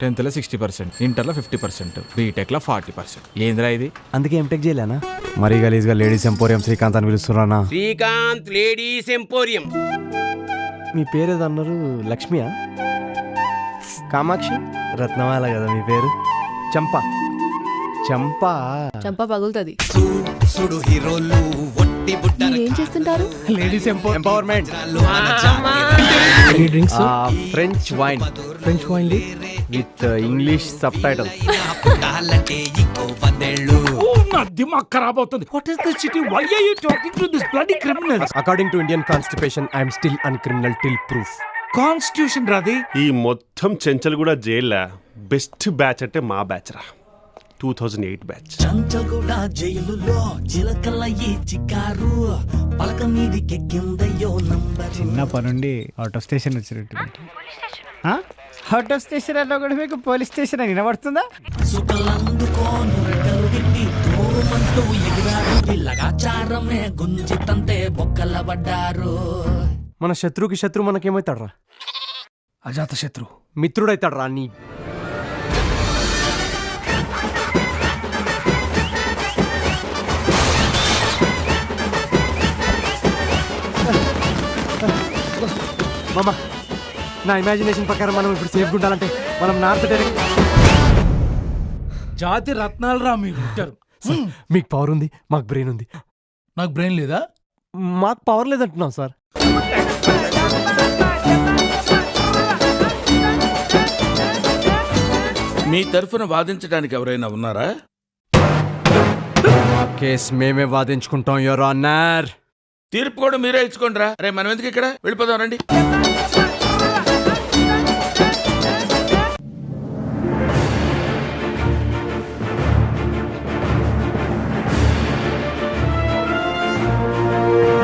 టెన్త్లో sixty percent ఇంటర్లో fifty percent బీటెక్లో ఫార్టీ పర్సెంట్. ఏందిరా ఇది? అందుకే ఎంటెక్ చేయలేనా? మరీ గలీజ్గా లేడీస్ ఎంపోరియం శ్రీకాంత్ అని పిలుస్తున్నానా? Srikanth ladies emporium. మీ పేరు ఏదో అన్నారు లక్ష్మియా? కామాక్షి? రత్నమాల కదా మీ పేరు? చంప. చంప. చంప పగులుతుంది. సుడు హీరోలు ఒట్టి బుట్ట ఏం చేస్తుంటారు? Ladies empowerment. French wine French wine with English subtitle పుట్టాలంటే ఇంకో పదేళ్ళు నా దిమాగ్ ఖరాబ్ అవుతుంది. What is this city why are you talking to this bloody criminals according to Indian constitution I'm still an criminal till proof constitution రాది ఈ మొత్తం చెంచల్ కూడా జైల్లో బెస్ట్ బ్యాచ్ అంటే మా బ్యాచ్ రా. Two thousand eight batch Chanchalguda జైలులో చిలకల ఈ చికారు పలక మీదికెక్కిందయ్యో నంబర్. చిన్నప్పటి నుండి అవుట్ ఆఫ్ స్టేషన్ వచ్చినట్టు అవుట్ ఆఫ్ స్టేషన్. అన్నా కూడా మీకు పోలీస్ స్టేషన్ అని వినబడుతుందా? సుఖలందుకోను రెక్కలు గిట్టి తోమంటూ ఎగిరారు. వీళ్ళగాచారమే గుంజితంతే బొక్కల పడ్డారు. మన శత్రువుకి శత్రువు మనకేమవుతాడు రా అజాత శత్రు. మిత్రుడైతాడు రా నీ మామ నా ఇమాజినేషన్ ప్రకారం మనం ఇప్పుడు సేఫ్గా ఉండాలంటే మనం నార్త్ డైరెక్ట్ జాతి రత్నాలు రా మీరు ఇచ్చారు మీకు పవర్ ఉంది మాకు బ్రెయిన్ ఉంది. నాకు బ్రెయిన్ లేదా? మాకు పవర్ లేదంటున్నాం సార్. మీ తరఫున వాదించడానికి ఎవరైనా ఉన్నారా? కేస్ మేమే వాదించుకుంటాం యువర్ ఆనర్. తీర్పు కూడా మీరే ఇచ్చుకోండి రా రే మనం ఎందుకు ఇక్కడ? వెళ్ళిపోదాం రండి.